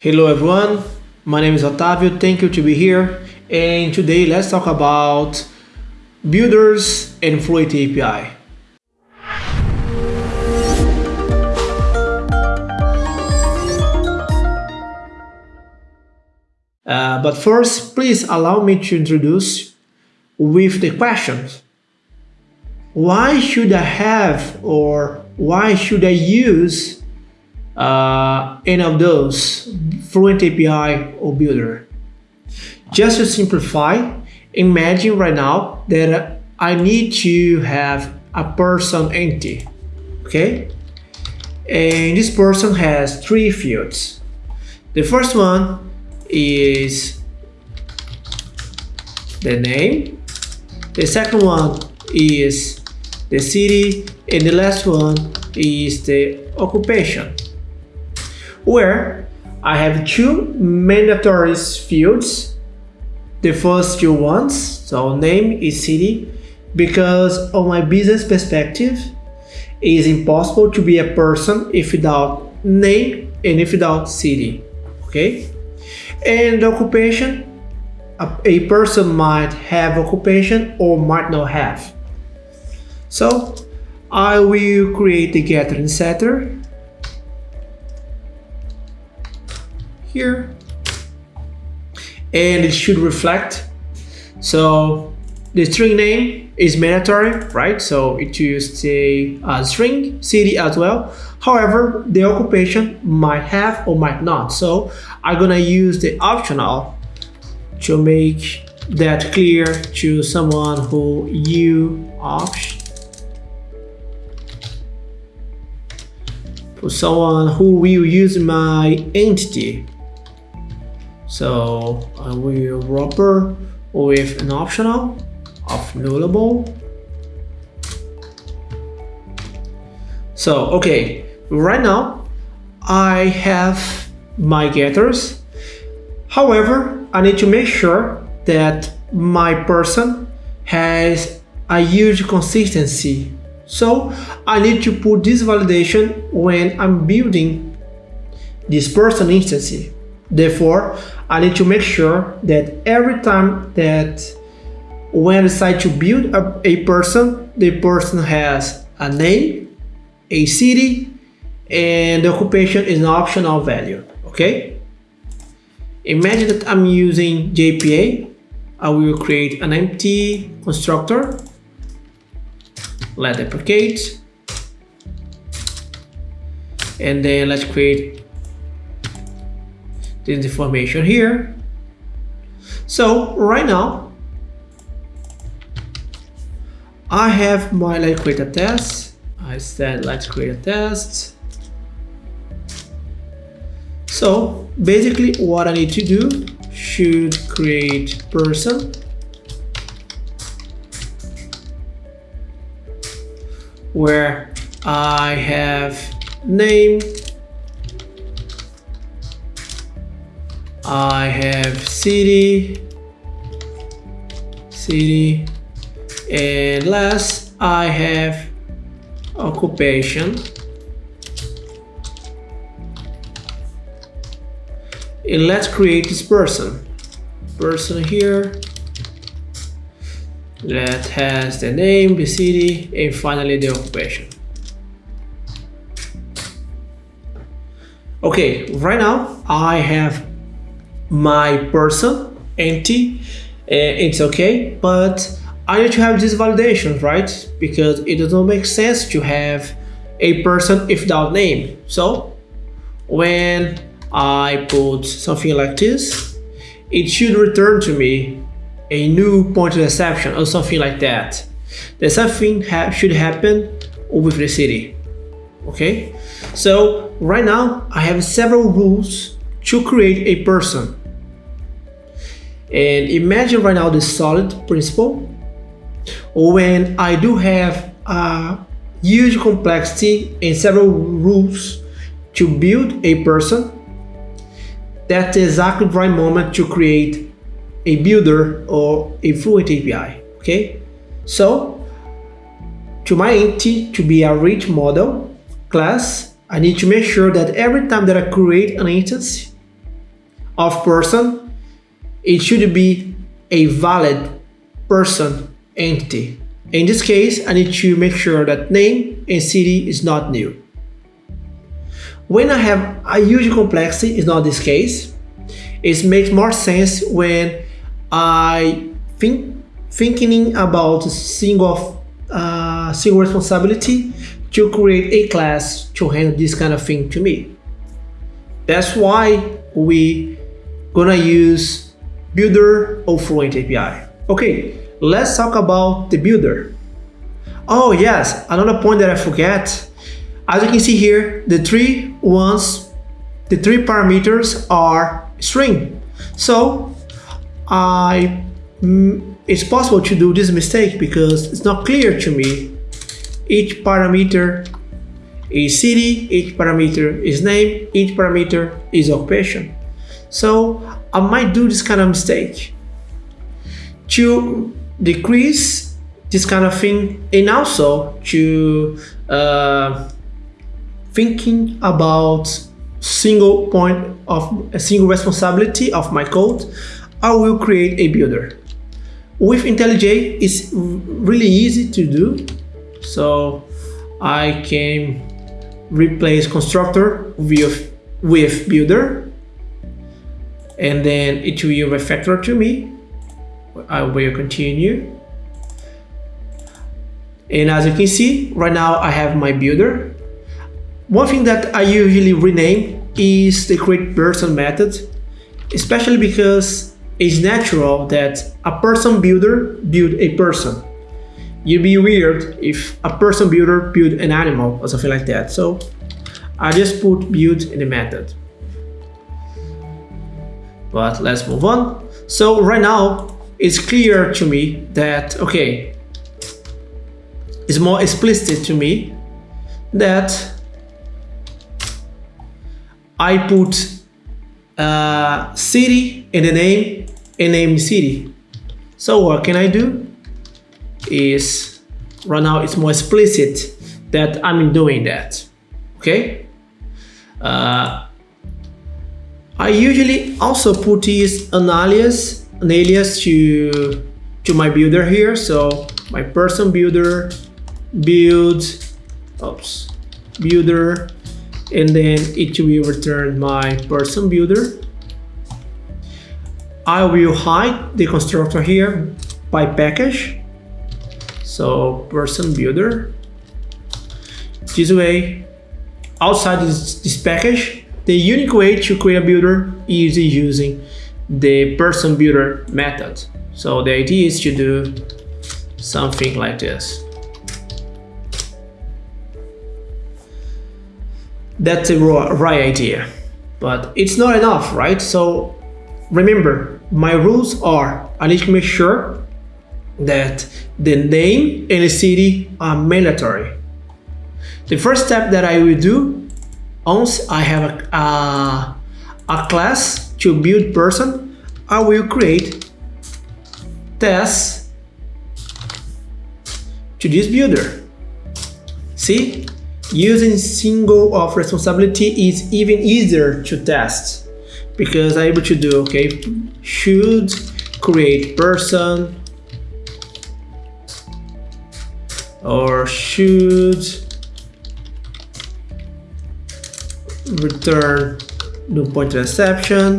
Hello everyone, my name is Otavio, thank you to be here and today let's talk about builders and Fluent API. Uh, but first, please allow me to introduce with the questions. Why should I have or why should I use uh, any of those Fluent API or Builder? Just to simplify, imagine right now that I need to have a person entity, okay? And this person has three fields. The first one is the name. The second one is the city. And the last one is the occupation. Where I have two mandatory fields. The first two ones, so name is city, because on my business perspective, it is impossible to be a person if without name and if without city, okay? And occupation, a, a person might have occupation or might not have. So I will create the getter and setter here. And it should reflect. So the string name is mandatory right? So it should stay a string city as well. However the occupation might have or might not. So i'm gonna use the optional to make that clear to someone who you option for someone who will use my entity so I will wrapper with an optional of nullable. So, okay, right now I have my getters. However, I need to make sure that my person has a huge consistency. So I need to put this validation when I'm building this person instance. Therefore, I need to make sure that every time that when I decide to build a, a person, the person has a name, a city, and the occupation is an optional value, okay? Imagine that I'm using JPA. I will create an empty constructor. Let's deprecate. And then let's create this information here. So right now, I have my let's create a test. I said let's create a test. So basically what I need to do should create person where I have name I have city, city, and last I have occupation. And let's create this person. Person here that has the name, the city, and finally the occupation. Okay, right now I have my person empty eh, it's okay but I need to have this validation right? Because it doesn't make sense to have a person if without name. So when I put something like this it should return to me a new point of exception or something like that. The something ha should happen with the city okay? So right now I have several rules to create a person and imagine right now the solid principle when I do have a huge complexity and several rules to build a person that's exactly the right moment to create a builder or a fluent API okay? So to my entity to be a rich model class I need to make sure that every time that I create an instance of person, it should be a valid person entity. In this case, I need to make sure that name and city is not new. When I have a huge complexity, it's not this case. It makes more sense when I think thinking about single uh, single responsibility to create a class to handle this kind of thing to me. That's why we gonna use builder or fluent API. Okay, let's talk about the builder. Oh yes, another point that I forget. As you can see here, the three ones, the three parameters are string. So I, mm, it's possible to do this mistake because it's not clear to me. Each parameter is city, each parameter is name, each parameter is occupation. So I might do this kind of mistake. To decrease this kind of thing and also to uh, thinking about single point of a single responsibility of my code, I will create a builder. With IntelliJ, it's really easy to do. So I can replace constructor with, with builder and then it will refactor to me. I will continue. And as you can see, right now I have my builder. One thing that I usually rename is the create person method, especially because it's natural that a person builder build a person. It'd be weird if a person builder build an animal or something like that. So I just put build in the method. But let's move on. So right now it's clear to me that, okay, it's more explicit to me that I put uh, city in the name and name city. So what can I do is right now it's more explicit that I'm doing that. Okay. Uh, I usually also put this an alias, an alias to to my builder here. So my person builder build, oops, builder and then it will return my person builder. I will hide the constructor here by package. So person builder. This way, outside this, this package, the unique way to create a builder is using the person builder method. So the idea is to do something like this. that's a right idea but it's not enough right so remember my rules are I need to make sure that the name and the city are mandatory the first step that I will do once I have a, a, a class to build person I will create tests to this builder. See? Using single of responsibility is even easier to test because I'm able to do, okay, should create person or should return no point exception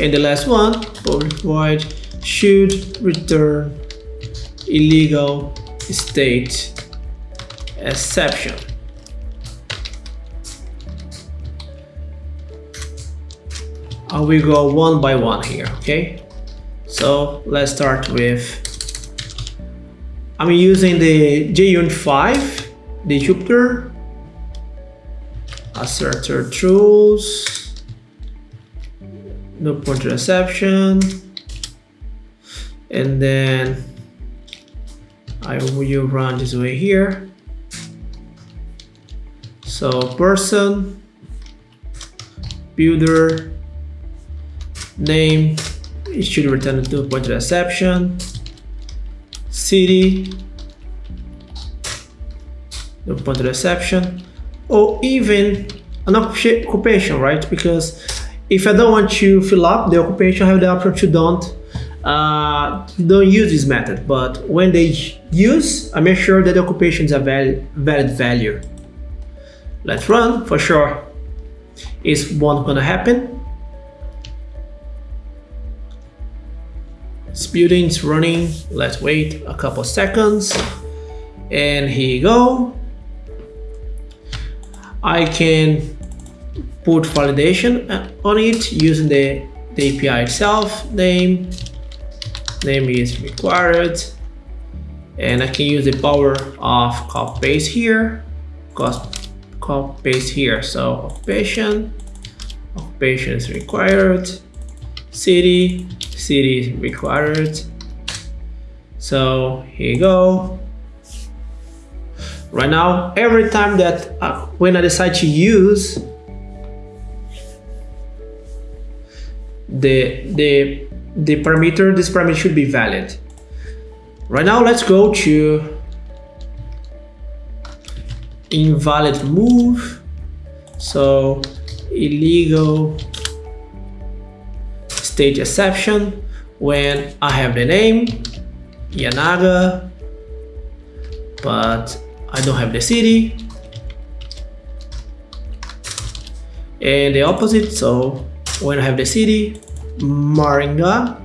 and the last one public void should return illegal state exception. Uh, I will go one by one here, okay? So let's start with, I'm using the JUnit 5, the Jupiter, assertThrows, no pointer exception, and then I will run this way here. So person, builder, name, it should return pointer exception, city, no pointer exception, or even an occupation, right? Because if I don't want to fill up the occupation, I have the option to don't uh, don't use this method. But when they use, I make sure that the occupation is a valid, valid value. Let's run for sure. Is one gonna happen? This building is running. Let's wait a couple seconds. And here you go. I can put validation on it using the, the API itself. Name, name is required. And I can use the power of copy paste here. Copy paste here. So occupation, occupation is required. City, city is required. So here you go. Right now, every time that uh, when I decide to use the the the parameter, this parameter should be valid. Right now, let's go to invalid move. So illegal state exception when I have the name Yanaga, but I don't have the city. And the opposite, so when I have the city, Maringá,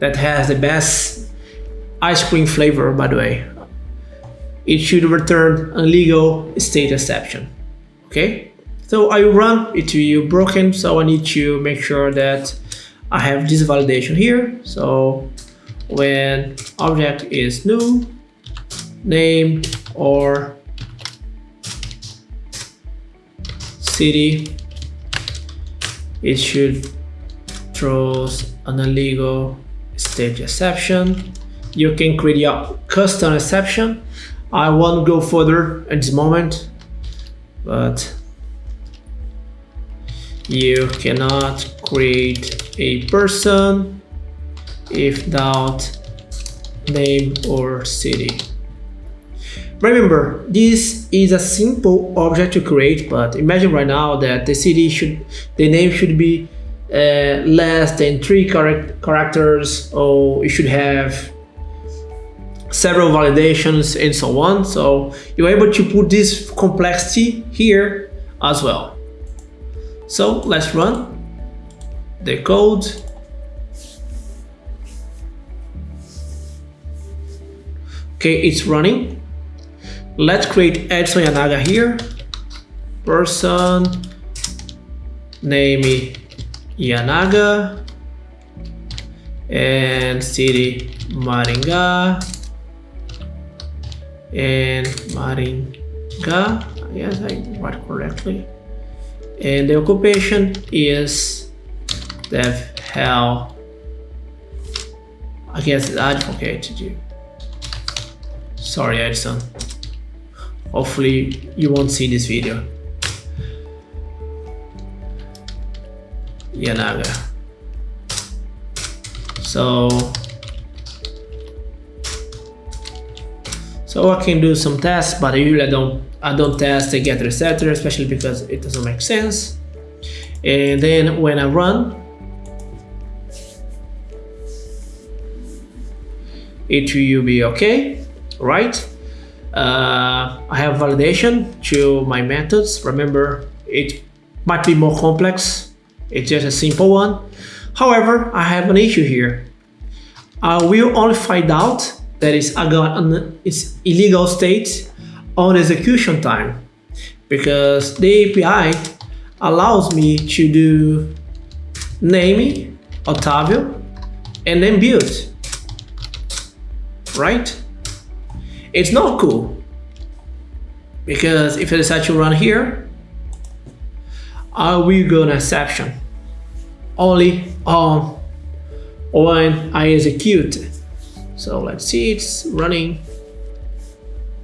that has the best ice cream flavor, by the way. It should return a legal state exception. Okay, so I run it you broken, so I need to make sure that I have this validation here. So when object is new, name or city, it should throws an illegal state exception. You can create your custom exception. I won't go further at this moment, but you cannot create a person if without name or city. Remember, this is a simple object to create, but imagine right now that the city should, the name should be uh, less than three characters, or you should have several validations and so on. So you're able to put this complexity here as well. So let's run the code. Okay, it's running. Let's create Edson Yanaga here. Person, name Yanaga, and city Maringá, and Maringá, yes, I wrote correctly. And the occupation is dev hell. I guess it's advocated. Sorry, Edson. Hopefully you won't see this video. Yanaga. So, so I can do some tests, but usually don't I don't test the get etc, especially because it doesn't make sense. And then when I run, it will be okay, right? Uh, I have validation to my methods. Remember, it might be more complex. It's just a simple one. However, I have an issue here. I will only find out that it's, it's illegal state on execution time because the API allows me to do naming, Otavio and then build right it's not cool because if I decide to run here, I will go an exception only on when I execute. So let's see, it's running.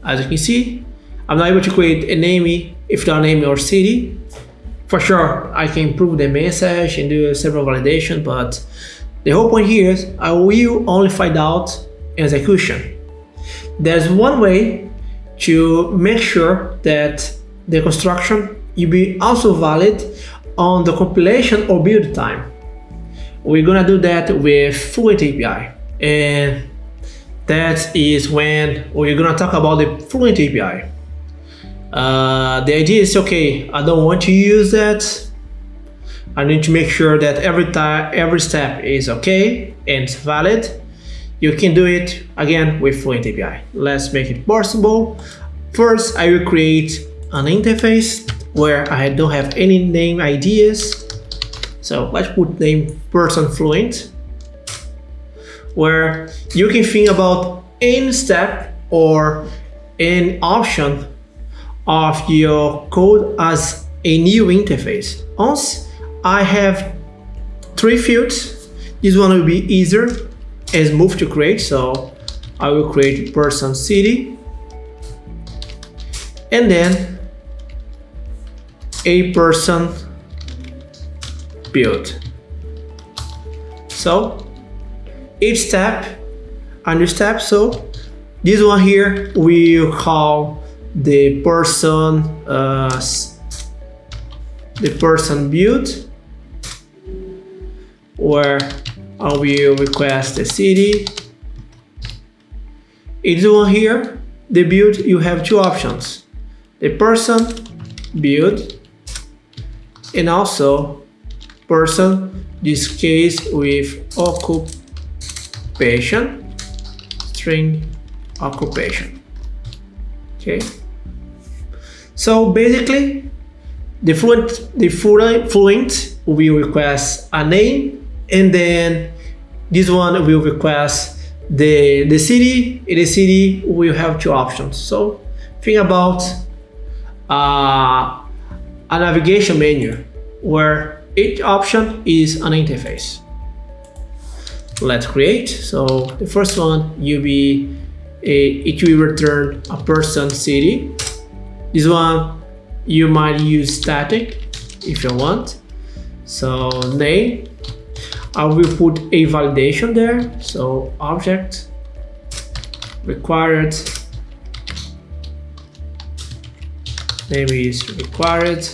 As you can see, I'm not able to create a name if not name or city. For sure, I can improve the message and do several validation, but the whole point here is I will only find out execution. There's one way to make sure that the construction will be also valid on the compilation or build time. We're gonna do that with Fluent API. And that is when we're gonna talk about the Fluent API. Uh, the idea is okay, I don't want to use that. I need to make sure that every time every step is okay and valid. You can do it again with Fluent API. Let's make it possible. First, I will create an interface where I don't have any name ideas. So let's put name person fluent where you can think about any step or any option of your code as a new interface. Once I have three fields, this one will be easier and smooth to create. So I will create person city and then a person build. So each step, a new step. So this one here we call the person uh, the person build where I will request the city. Each one here, the build you have two options. The person build and also person this case with occupation string occupation okay so basically the fluent the fluent will request a name and then this one will request the the city in the city will have two options so think about uh, a navigation menu where each option is an interface. Let's create. So the first one will be a, it will return a person city. This one you might use static if you want. So name, Uh, I will put a validation there. So object required name is required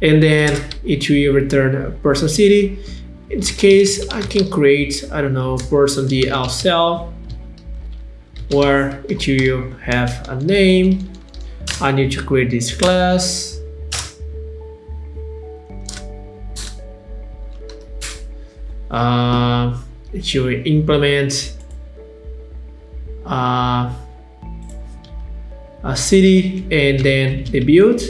and then it will return a person city in this case I can create I don't know person DSL where it will have a name I need to create this class uh, it will implement uh, a city and then the build.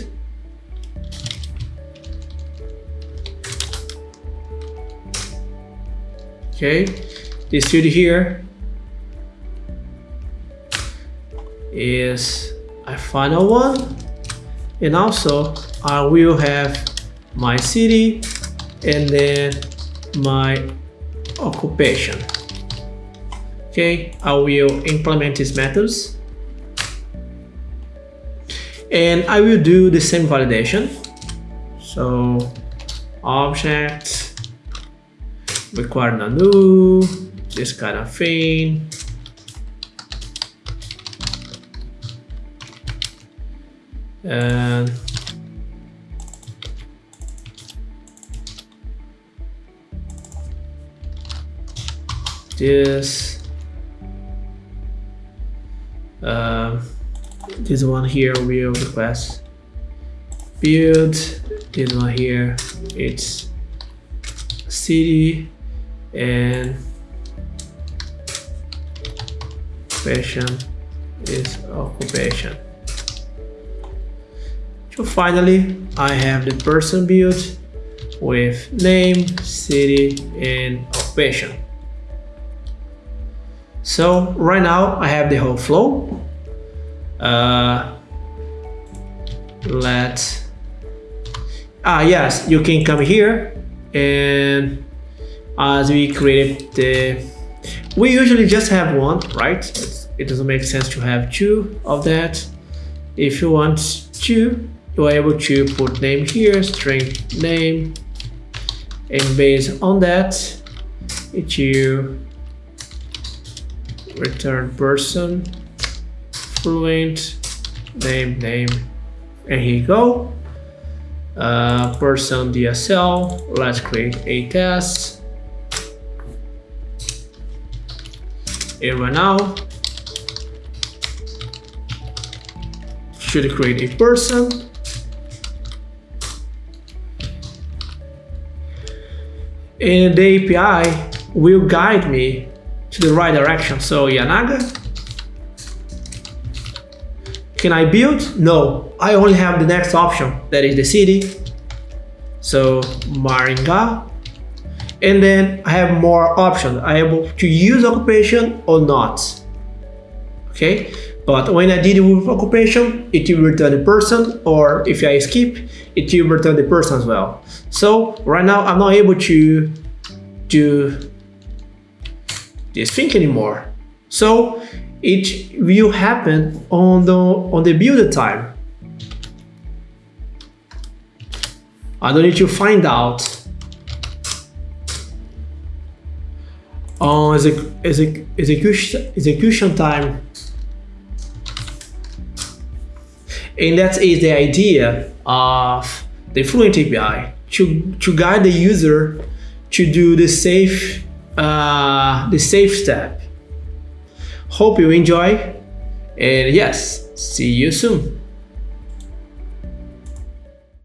Okay this city here is a final one. And also I will have my city and then my occupation. Okay I will implement these methods. And I will do the same validation. So object require Nanu, this kind of thing. And this uh, this one here will request build this one here it's city and occupation is occupation. So finally, I have the person build with name, city, and occupation. So right now I have the whole flow. Uh, let's ah yes, you can come here. And as we created the we usually just have one right? It doesn't make sense to have two of that. If you want two you are able to put name here string name and based on that it you return person fluent name name and here you go. Uh, person DSL, let's create a test. Right now, should create a person. And the API will guide me the right direction. So Yanaga, can I build? No, I only have the next option, that is the city. So Maringá. And then I have more options. I able to use occupation or not. Okay, but when I did with occupation, it will return the person, or if I skip, it will return the person as well. So right now I'm not able to do this thing anymore. So it will happen on the on the build time. I don't need to find out on exec, exec, execution execution time And that is the idea of the Fluent API to, to guide the user to do the safe uh, the safe step. Hope you enjoy and yes, see you soon.